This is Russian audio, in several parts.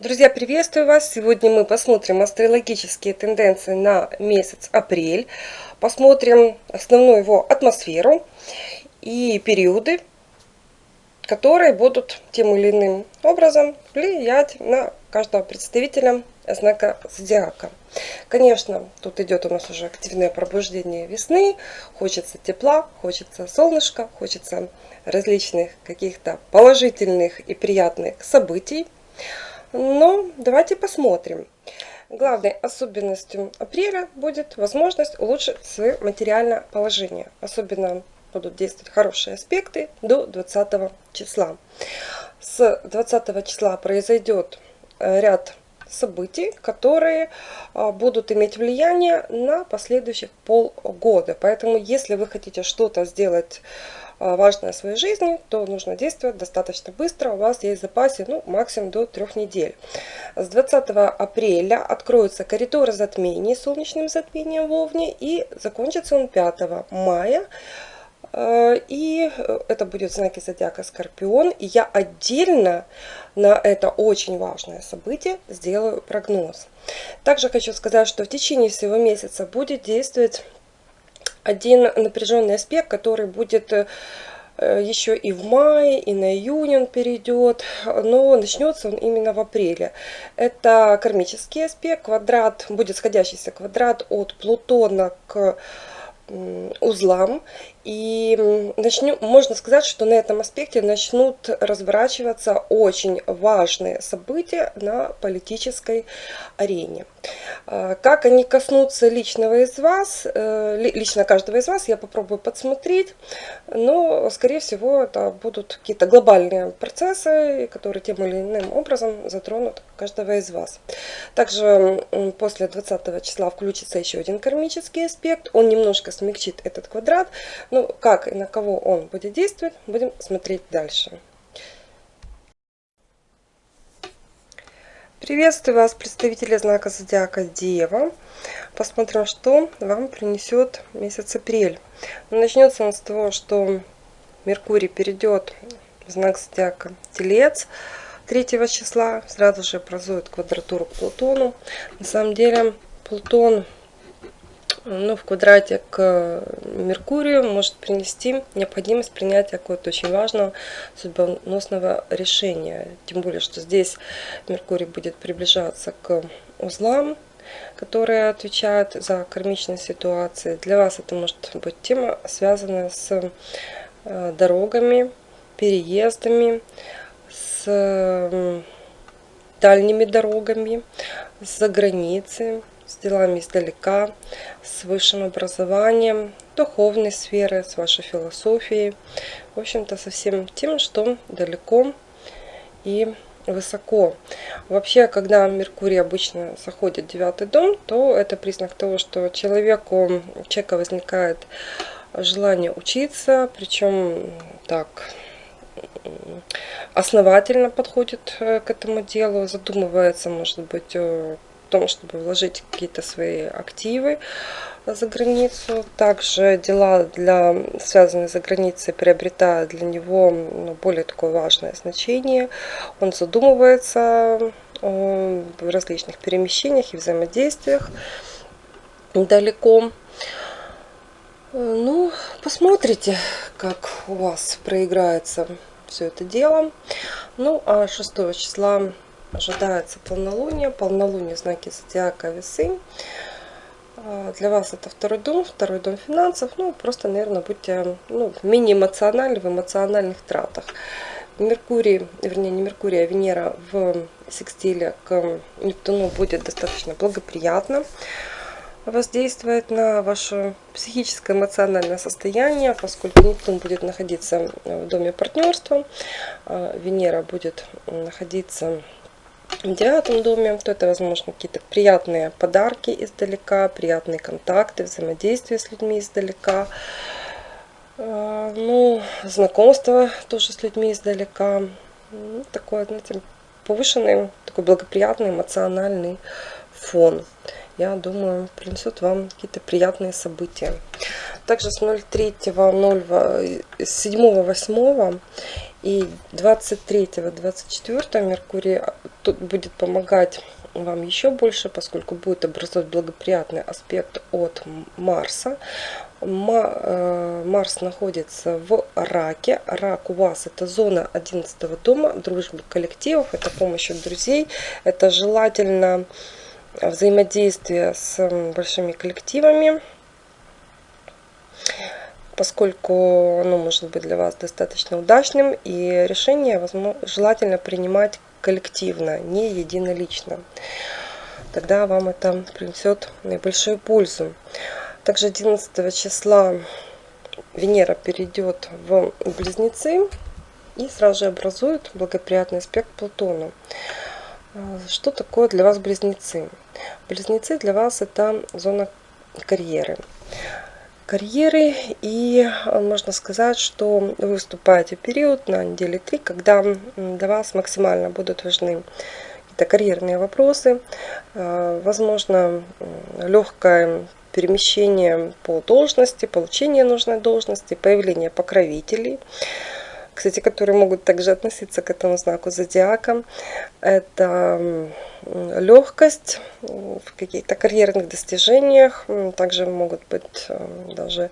Друзья, приветствую вас! Сегодня мы посмотрим астрологические тенденции на месяц апрель. Посмотрим основную его атмосферу и периоды, которые будут тем или иным образом влиять на каждого представителя знака зодиака. Конечно, тут идет у нас уже активное пробуждение весны. Хочется тепла, хочется солнышка, хочется различных каких-то положительных и приятных событий. Но давайте посмотрим. Главной особенностью апреля будет возможность улучшить свое материальное положение. Особенно будут действовать хорошие аспекты до 20 числа. С 20 числа произойдет э, ряд событий, которые а, будут иметь влияние на последующих полгода. Поэтому, если вы хотите что-то сделать важное в своей жизни, то нужно действовать достаточно быстро. У вас есть в запасе ну, максимум до трех недель. С 20 апреля откроются коридоры затмений солнечным затмением в Овне и закончится он 5 мая. А, и это будет знаки зодиака Скорпион. И я отдельно на это очень важное событие сделаю прогноз. Также хочу сказать, что в течение всего месяца будет действовать один напряженный аспект, который будет э, еще и в мае, и на июнь он перейдет, но начнется он именно в апреле. Это кармический аспект, квадрат, будет сходящийся квадрат от Плутона к узлам. И начнем, можно сказать, что на этом аспекте начнут разворачиваться очень важные события на политической арене. А, как они коснутся личного из вас, э, лично каждого из вас, я попробую подсмотреть, но, скорее всего, это будут какие-то глобальные процессы, которые тем или иным образом затронут каждого из вас. Также после 20 числа включится еще один кармический аспект, он немножко смягчит этот квадрат, ну, как и на кого он будет действовать, будем смотреть дальше. Приветствую вас, представители знака Зодиака Дева. Посмотрим, что вам принесет месяц апрель. Начнется он с того, что Меркурий перейдет в знак Зодиака Телец 3 числа. Сразу же образует квадратуру к Плутону. На самом деле Плутон ну, в квадрате к Меркурию может принести необходимость принятия какого-то очень важного судьбоносного решения. Тем более, что здесь Меркурий будет приближаться к узлам, которые отвечают за кармичные ситуации. Для вас это может быть тема, связанная с э, дорогами, переездами, с дальними дорогами, с-за границы, с делами издалека, с высшим образованием, духовной сферы, с вашей философией. В общем-то, со всем тем, что далеко и высоко. Вообще, когда Меркурий обычно заходит в девятый дом, то это признак того, что человеку, у человека возникает желание учиться, причем так основательно подходит э, к этому делу, задумывается, может быть, том, чтобы вложить какие-то свои активы за границу. Также дела, для, связанные за границей, приобретают для него ну, более такое важное значение. Он задумывается о различных перемещениях и взаимодействиях далеко. Ну, посмотрите, как у вас проиграется все это дело. Ну, а 6 числа ожидается полнолуние. Полнолуние знаки зодиака весы. А, для вас это второй дом, второй дом финансов. Ну, просто, наверное, будьте ну, менее эмоциональны в эмоциональных тратах. Меркурий, вернее не Меркурий, а Венера в секстиле к Нептуну будет достаточно благоприятно воздействовать на ваше психическое эмоциональное состояние, поскольку Нептун будет находиться в доме партнерства, а Венера будет находиться в девятом доме, то это, возможно, какие-то приятные подарки издалека, приятные контакты, взаимодействие с людьми издалека. А, ну, знакомство тоже с людьми издалека. Ну, такой, знаете, повышенный, такой благоприятный эмоциональный фон. Я думаю, принесет вам какие-то приятные события. Также с 03, 0, 7, 8 и 23, 24 Меркурий тут будет помогать вам еще больше, поскольку будет образовать благоприятный аспект от Марса. Э, Марс находится в раке. Рак у вас это зона 11 дома, дружбы коллективов, это помощь от друзей, это желательно взаимодействие с большими коллективами, поскольку оно может быть для вас достаточно удачным, и решение возможно, желательно принимать коллективно, не единолично. Тогда вам это принесет наибольшую пользу. Также 11 числа Венера перейдет в Близнецы и сразу же образует благоприятный аспект Плутону. Что такое для вас Близнецы? Близнецы для вас это зона карьеры карьеры и можно сказать, что вы выступаете в период на неделе 3, когда для вас максимально будут важны какие-то карьерные вопросы, а, возможно легкое перемещение по должности, получение нужной должности, появление покровителей, кстати, которые могут также относиться к этому знаку зодиака. Это легкость в каких-то карьерных достижениях, также могут быть э, даже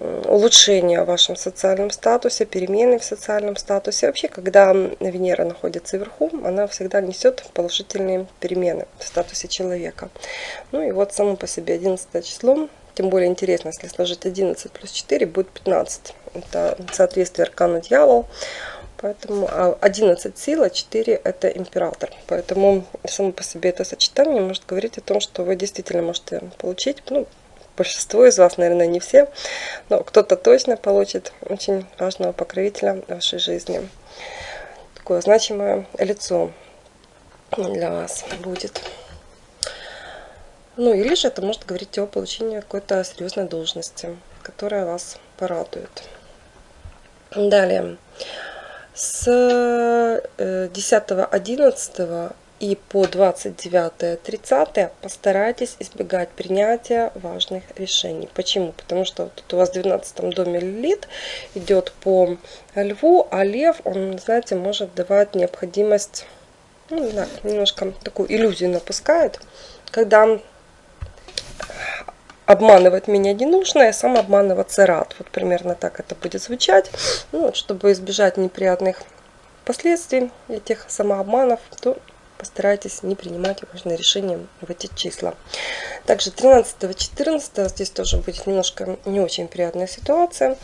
улучшения в вашем социальном статусе, перемены в социальном статусе. Вообще, когда Венера находится вверху, она всегда несет положительные перемены в статусе человека. Ну и вот само по себе 11 число, тем более интересно, если сложить 11 плюс 4, будет 15. Это соответствие аркану дьявол. Поэтому 11 а, сила, 4 это император. Поэтому само по себе это сочетание может говорить о том, что вы действительно можете получить, ну, большинство из вас, наверное, не все, но кто-то точно получит очень важного покровителя в вашей жизни. Такое значимое лицо для вас будет. Ну или же это может говорить о получении какой-то серьезной должности, которая вас порадует. Далее. С 10-11 э, и по 29-30 постарайтесь избегать принятия важных решений. Почему? Потому что тут у вас в 12 доме Лилит идет по льву, а лев, он, знаете, может давать необходимость, ну, не знаю, немножко такую иллюзию напускает, когда обманывать меня не нужно, я сам обманываться рад. Вот примерно так это будет звучать. Ну, вот, чтобы избежать неприятных последствий этих самообманов, то постарайтесь не принимать важные решения в эти числа. Также 13-14 здесь тоже будет немножко не очень приятная ситуация.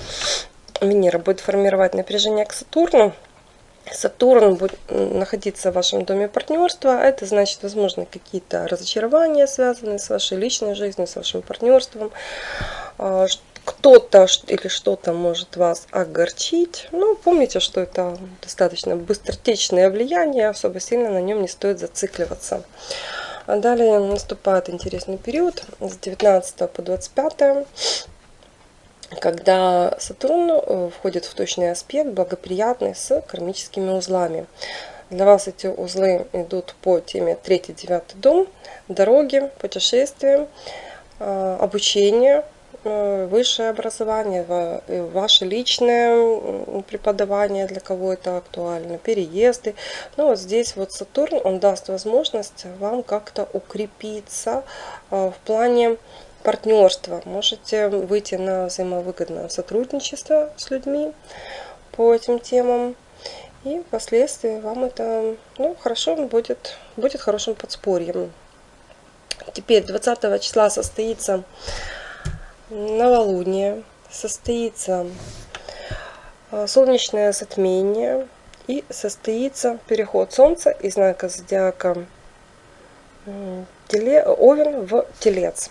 Венера будет формировать напряжение к Сатурну. Сатурн будет находиться в вашем доме партнерства. Это значит, возможно, какие-то разочарования, связанные с вашей личной жизнью, с вашим партнерством. А, кто-то или что-то может вас огорчить. Но помните, что это достаточно быстротечное влияние, особо сильно на нем не стоит зацикливаться. А далее наступает интересный период с 19 по 25 когда Сатурн э, входит в точный аспект, благоприятный с кармическими узлами. Для вас эти узлы идут по теме 3-9 дом, дороги, путешествия, э, обучение, э, высшее образование, ваше личное преподавание, для кого это актуально, переезды. Ну вот здесь вот Сатурн, он даст возможность вам как-то укрепиться в плане партнерство. Можете выйти на взаимовыгодное сотрудничество с людьми по этим темам. И впоследствии вам это ну, хорошо будет, будет хорошим подспорьем. Теперь 20 числа состоится новолуние, состоится а, солнечное затмение и состоится переход Солнца из знака зодиака Овен в Телец.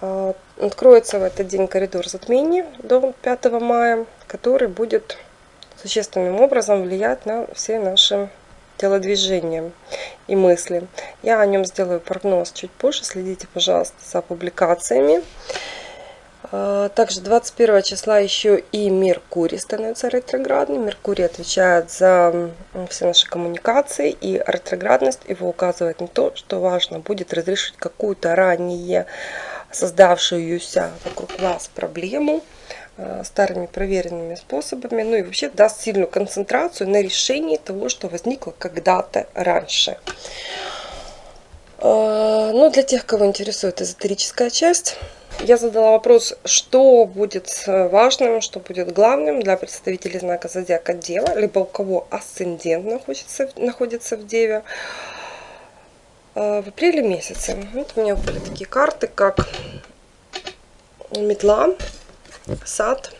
А, откроется в этот день коридор затмений до 5 мая, который будет существенным образом влиять на все наши телодвижения и мысли. Я о нем сделаю прогноз чуть позже, следите, пожалуйста, за публикациями. А, также 21 числа еще и Меркурий становится ретроградный. Меркурий отвечает за все наши коммуникации, и ретроградность его указывает на то, что важно будет разрешить какую-то ранее создавшуюся вокруг вас проблему, э, старыми проверенными способами, ну и вообще даст сильную концентрацию на решении того, что возникло когда-то раньше. Э, ну, для тех, кого интересует эзотерическая часть, я задала вопрос, что будет важным, что будет главным для представителей знака Зодиака Дева, либо у кого асцендент находится, находится в Деве в апреле месяце. Вот у меня были такие карты, как метла, сад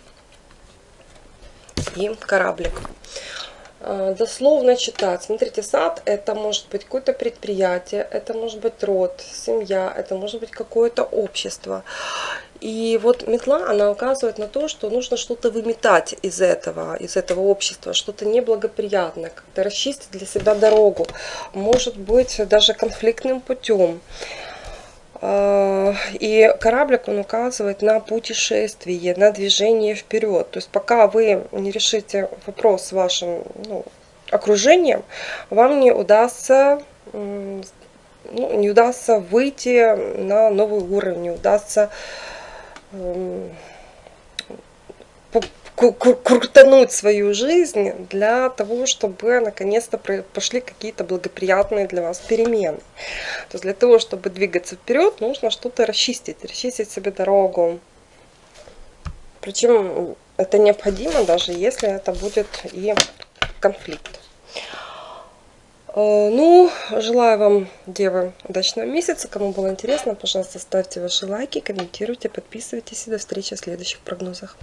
и кораблик. А, дословно читать. Смотрите, сад это может быть какое-то предприятие, это может быть род, семья, это может быть какое-то общество. И вот метла, она указывает на то, что нужно что-то выметать из этого, из этого общества, что-то неблагоприятное, как-то расчистить для себя дорогу, может быть даже конфликтным путем. И кораблик, он указывает на путешествие, на движение вперед. То есть пока вы не решите вопрос с вашим ну, окружением, вам не удастся, ну, не удастся выйти на новый уровень, не удастся крутануть свою жизнь для того, чтобы наконец-то пошли какие-то благоприятные для вас перемены. То есть для того, чтобы двигаться вперед, нужно что-то расчистить, расчистить себе дорогу. Причем это необходимо, даже если это будет и конфликт. Э, ну, желаю вам, девы, удачного месяца. Кому было интересно, пожалуйста, ставьте ваши лайки, комментируйте, подписывайтесь. И до встречи в следующих прогнозах.